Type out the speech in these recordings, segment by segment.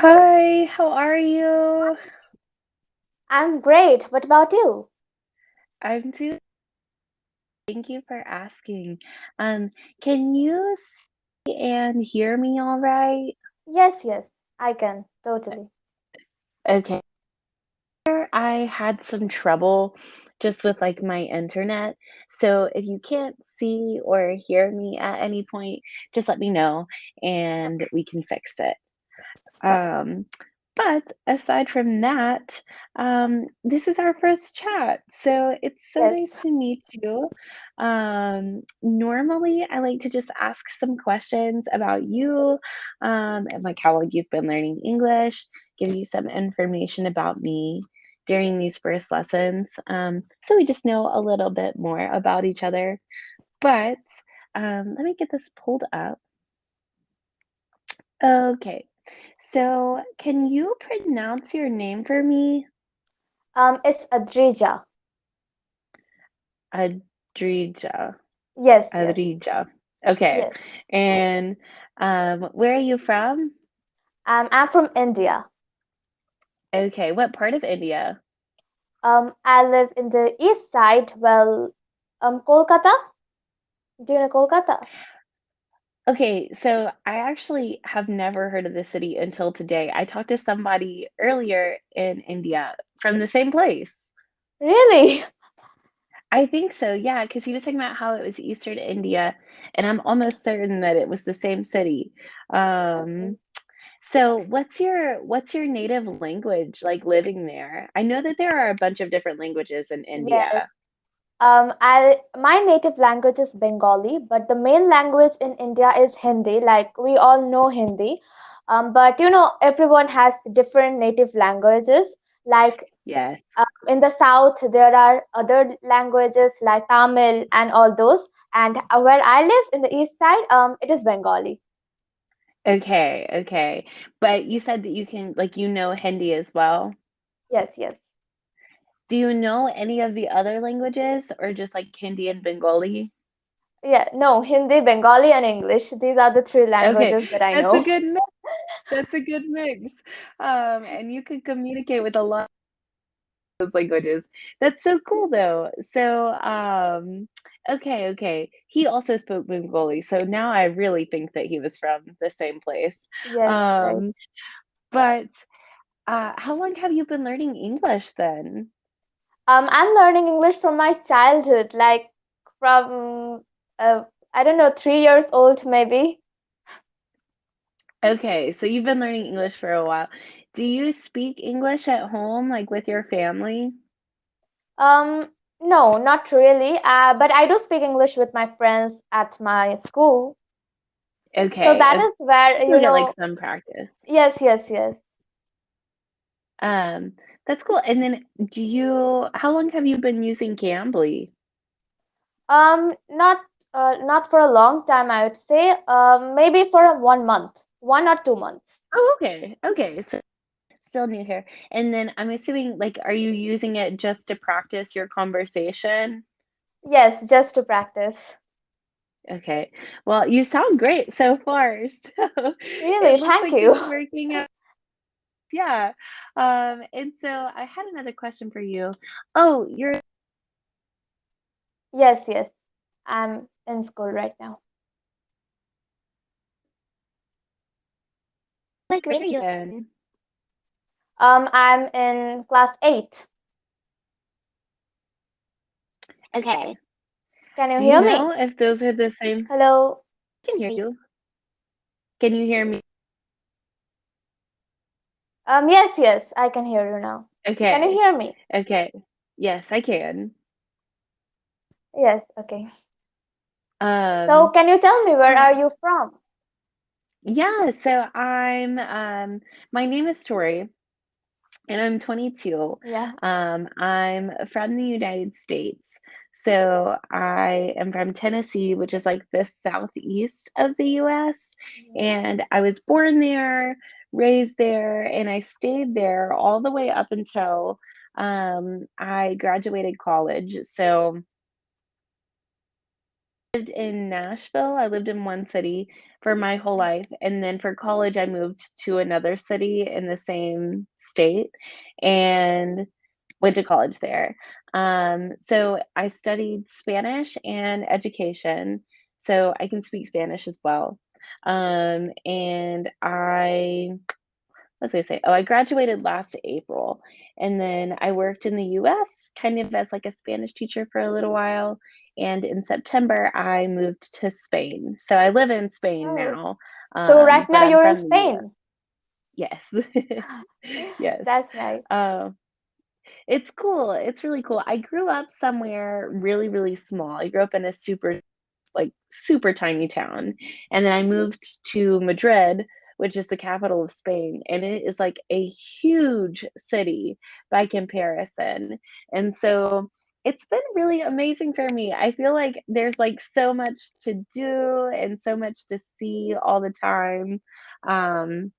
Hi, how are you? I'm great. What about you? I'm doing thank you for asking. Um, can you see and hear me all right? Yes, yes, I can. Totally. Okay. I had some trouble just with like my internet. So if you can't see or hear me at any point, just let me know and we can fix it. Um, but aside from that, um, this is our first chat. So it's so nice to meet you. Um, normally, I like to just ask some questions about you um, and like how long you've been learning English, give you some information about me during these first lessons. Um, so we just know a little bit more about each other. But um, let me get this pulled up. Okay. So, can you pronounce your name for me? Um, it's Adrija. Adrija. Yes, Adrija. Okay. yes. And um, where are you from? Um, I'm from India. Okay. What part of India? Um, I live in the east side. Well, um, Kolkata. Do you know Kolkata? Okay, so I actually have never heard of the city until today. I talked to somebody earlier in India from the same place. Really? I think so, yeah, because he was talking about how it was Eastern India, and I'm almost certain that it was the same city. Um, So what's your what's your native language like living there? I know that there are a bunch of different languages in Yes. India. Um, I my native language is Bengali, but the main language in India is Hindi. Like we all know Hindi. Um, but you know, everyone has different native languages. Like Yes. Um, in the south, there are other languages like Tamil and all those. And where I live in the east side, um, it is Bengali. Okay, okay. But you said that you can like you know Hindi as well. Yes, yes. Do you know any of the other languages or just like Hindi and Bengali? Yeah, no, Hindi, Bengali, and English. These are the three Okay, languages that I that's a good mix. That's a good mix. Um, and you can communicate with a lot of those languages. That's so cool though. So, um, okay, okay. He also spoke Bengali, so now I really think that he was from the same place. Yes, right. Um, but uh, how long have you been learning English then? Um, I'm learning English from my childhood, like from uh, I don't know, three years old maybe. Okay, so you've been learning English for a while. Do you speak English at home, like with your family? Um, no, not really. Uh, but I do speak English with my friends at my school. Okay, So that is where, you get like some practice. yes, yes, yes. Um, that's cool. And then do you, how long have you been using Cambly? Um, not uh, not for a long time, I would say. Um, maybe for a one month, one or two months. Oh, okay. Okay. So still new here. And then I'm assuming, like, are you using it just to practice your conversation? Yes, just to practice. Okay. Well, you sound great so far. So Really, thank like you. working out. Yeah. Um, and so I had another question for you. Oh, you're Yes, yes. I'm in school right now. what grade are you in? Um, I'm in class eight. Okay. Can you Do you hear me? know if those are the same? Hello. I can hear you. Can you hear me? Um, yes, yes, I can hear you now. Okay. Can you hear me? Okay. Yes, I can. Yes, okay. So Um, can you tell me where are you from? yeah, so I'm um my name is Tori and I'm 22. Yeah. Um, I'm from the United States. So I am from Tennessee, which is like the southeast of the US. Mhm. And I was born there, raised there, and I stayed there all the way up until um, I graduated college. So I lived in Nashville, I lived in one city for my whole life, and then for college, I moved to another city in the same state and went to college there. Um, so I studied Spanish and education, so I can speak Spanish as well. Um, and I I say? Oh, I graduated last April, and then I worked in the US kind of as like a Spanish teacher for a little while, and in September, I moved to Spain. So I live in Spain Oh, now, so right um, now I'm you're in Spain. Yes. Yes. That's nice. Uh, it's cool, it's really cool. I grew up somewhere really, really small. I grew up in a super like, super tiny town, and then I moved to Madrid, which is the capital of Spain, and it is, like, a huge city by comparison, and so it's been really amazing for me. I feel like there's, like, so much to do and so much to see all the time, um,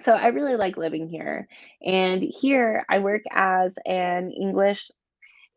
so I really like living here, and here I work as an English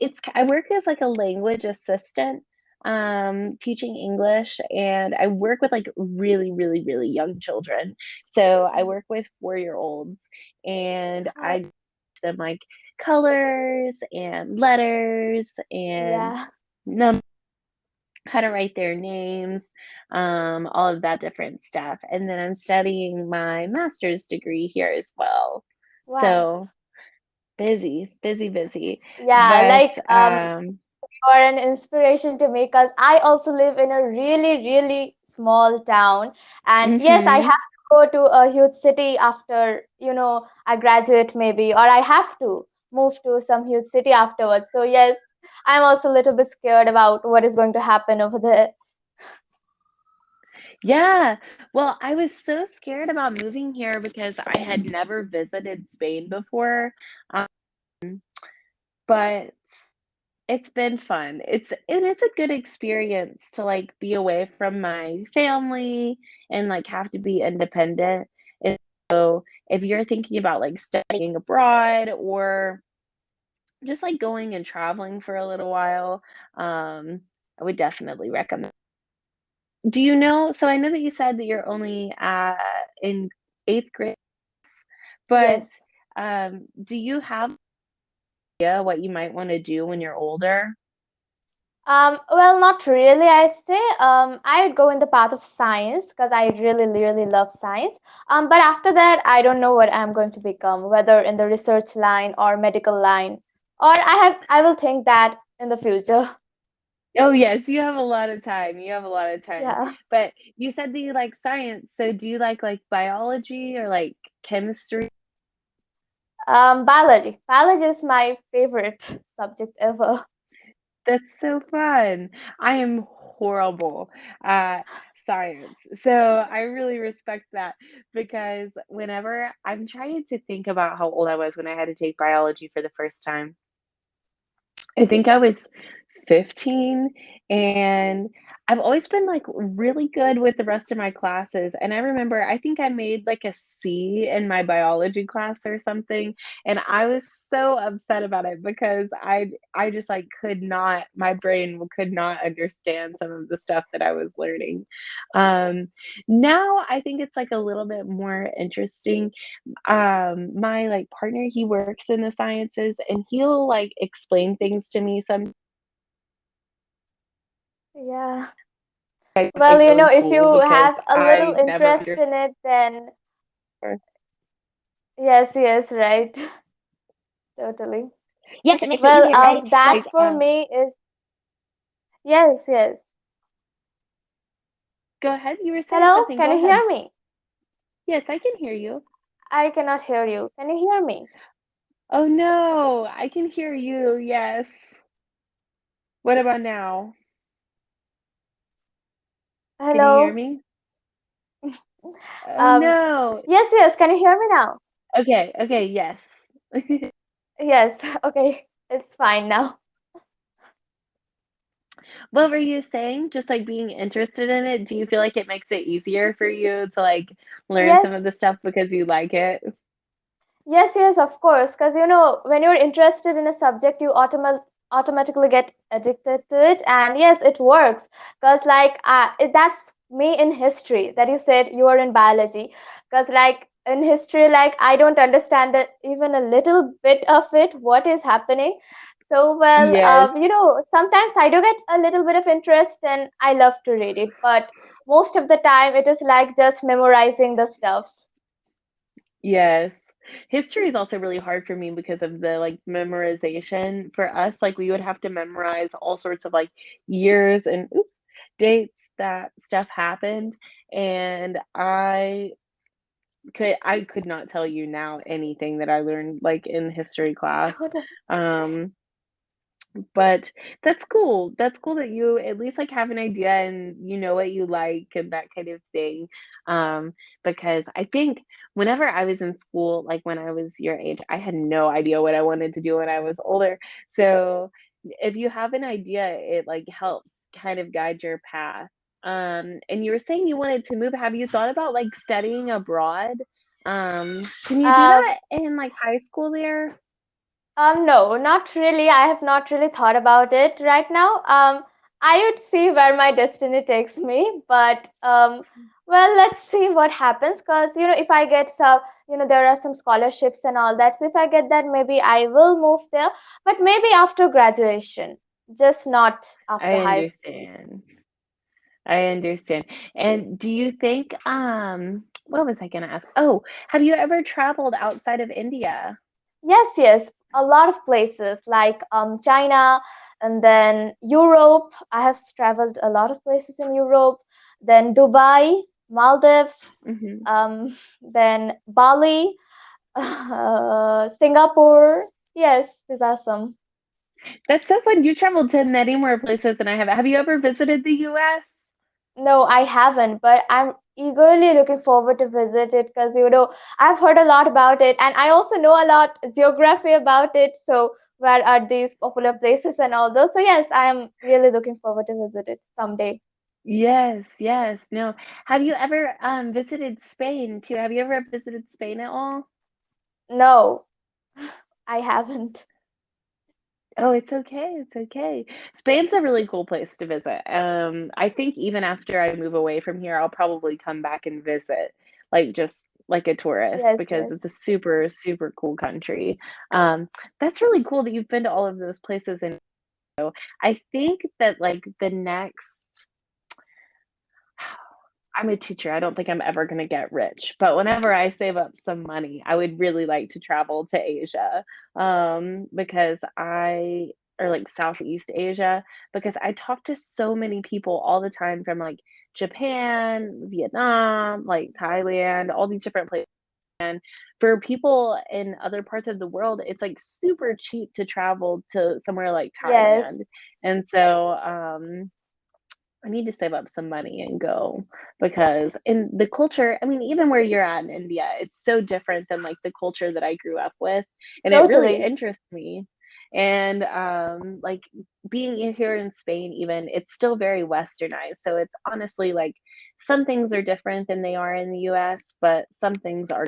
it's I work as, like, a language assistant, um, teaching English, and I work with, like, really, really, really young children. So I Mhm. work with four-year-olds, and Oh, I teach them, like, colors and letters and yeah. num how to write their names, um, all of that different stuff, and then I'm studying my master's degree here as well. Wow. So busy, busy, busy, Yeah, but, like um um you're an inspiration to me because I also live in a really, really small town. And yes, I Mhm. have to go to a huge city after, you know, I graduate maybe, or I have to move to some huge city afterwards. So yes, I'm also a little bit scared about what is going to happen over there. Yeah. Well, I was so scared about moving here because I had never visited Spain before, um, but it's been fun. It's and it's a good experience to, like, be away from my family and, like, have to be independent, and so if you're thinking about, like, studying abroad or just, like, going and traveling for a little while, um, I would definitely recommend Do you know so I know that you said that you're only, uh, in 8th grade, but, Yes. um, do you have what you might wanna do when you're older? Um, well, not really, I say. Um, I would go in the path of science because I really, really love science. Um, but after that, I don't know what I'm going to become, whether in the research line or medical line, or I have, I will think that in the future. Oh, yes, you have a lot of time, you have a lot of time, Yeah. but you said that you like science, so do you like, like, biology or, like, chemistry? Um, biology. Biology is my favorite subject ever. That's so fun. I am horrible at science, so I really respect that because whenever I'm trying to think about how old I was when I had to take biology for the first time. I think I was 15, and I've always been, like, really good with the rest of my classes, and I remember I think I made, like, a C in my biology class or something, and I was so upset about it because I I just, like, could not my brain could not understand some of the stuff that I was learning. Um, now I think it's, like, a little bit more interesting um, my, like, partner, he works in the sciences, and he'll, like, explain things to me some Yeah. I Well, like, you know, if you have a little I interest in it, then her. yes, yes, right. Totally. Yes, it makes it Well, easier, right? um, that Like, for uh me is yes, yes. Go ahead, you were saying Hello, something, can go you ahead. hear me? Yes, I can hear you. I cannot hear you. Can you hear me? Oh, no, I can hear you, yes. What about now? Can you hear Hello? me? Oh, Um, no. yes, yes, can you hear me now? Okay, okay, yes. Yes, okay, it's fine now. What were you saying? Just, like, being interested in it, do you feel like it makes it easier for you to, like, learn Yes, some of the stuff because you like it? yes, yes, of course, because you know, when you're interested in a subject, you automa automatically get addicted to it and yes it works because like uh, it, that's me in history that you said you are in biology because like in history like i don't understand it even a little bit of it what is happening so well Yes. uh, you know sometimes i do get a little bit of interest and i love to read it but most of the time it is like just memorizing the stuffs Yes. History is also really hard for me because of the, like, memorization. For us, like, we would have to memorize all sorts of, like, years and oops, dates that stuff happened, and I could I could not tell you now anything that I learned, like, in history class. Um but that's cool. That's cool that you at least, like, have an idea and you know what you like and that kind of thing. Um, because I think whenever I was in school, like, when I was your age, I had no idea what I wanted to do when I was older. So, if you have an idea, it, like, helps kind of guide your path. Um, and you were saying you wanted to move. Have you thought about, like, studying abroad? Um, can you do um that in, like, high school there? Um, no, not really. I have not really thought about it right now. Um, I would see where my destiny takes me, but um, well, let's see what happens. Because you know, if I get some, you know, there are some scholarships and all that. So if I get that, maybe I will move there. But maybe after graduation, just not I after high school. understand. I understand. And do you think, um, what was I gonna ask? Oh, have you ever traveled outside of India? Yes, yes, a lot of places like um, China and then Europe. I have traveled a lot of places in Europe. Then Dubai, Maldives, Mhm. um, then Bali, uh, Singapore. Yes, it's awesome. That's so fun. You traveled to many more places than I have. Have you ever visited the US? No, I haven't, but I'm eagerly looking forward to visit it because you know I've heard a lot about it, and I also know a lot geography about it. So where are these popular places and all those? So yes, I am really looking forward to visit it someday. Yes, yes. No. Have you ever, um, visited Spain too? Have you ever visited Spain at all? No, I haven't. Oh, it's okay, it's okay. Spain's a really cool place to visit. Um, I think even after I move away from here, I'll probably come back and visit, like, just like a tourist Yes, because yes. it's a super, super cool country. Um, that's really cool that you've been to all of those places, and I think that, like, the next I'm a teacher, I don't think I'm ever gonna get rich, but whenever I save up some money, I would really like to travel to Asia, um, because I or, like, Southeast Asia, because I talk to so many people all the time from, like, Japan, Vietnam, like, Thailand, all these different places, and for people in other parts of the world, it's, like, super cheap to travel to somewhere like Thailand. Yes, and so, um I need to save up some money and go because in the culture, I mean, even where you're at in India, it's so different than like the culture that I grew up with, and it really interests me. And um, like being here in Spain, even it's still very westernized. So it's honestly like some things are different than they are in the US, but some things are.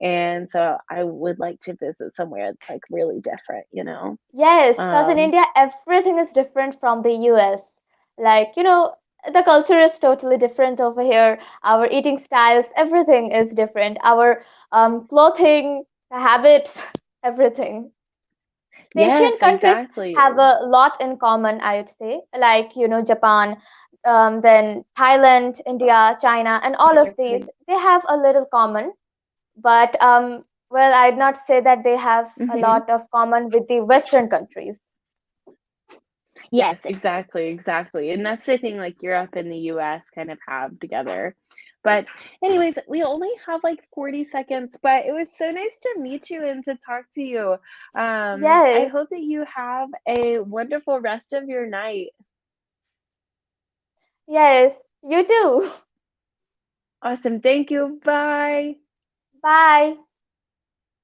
And so I would like to visit somewhere that's like really different, you know? Yes, because in Um, India, everything is different from the US. Like, you know, the culture is totally different over here. Our eating styles, everything is different. Our um, clothing, habits, everything. The Asian yes, countries have a lot in common, I would say. Like, you know, Japan, um, then Thailand, India, China, and all of these, they have a little common. But, um, well, I'd not say that they have a Mhm. lot of common with the Western countries. Yes, exactly, exactly, and that's the thing, like, Europe and the US kind of have together. But anyways, we only have, like, 40 seconds, but it was so nice to meet you and to talk to you. Um, I Yes, hope that you have a wonderful rest of your night. yes, you too. Awesome, thank you, bye. Bye.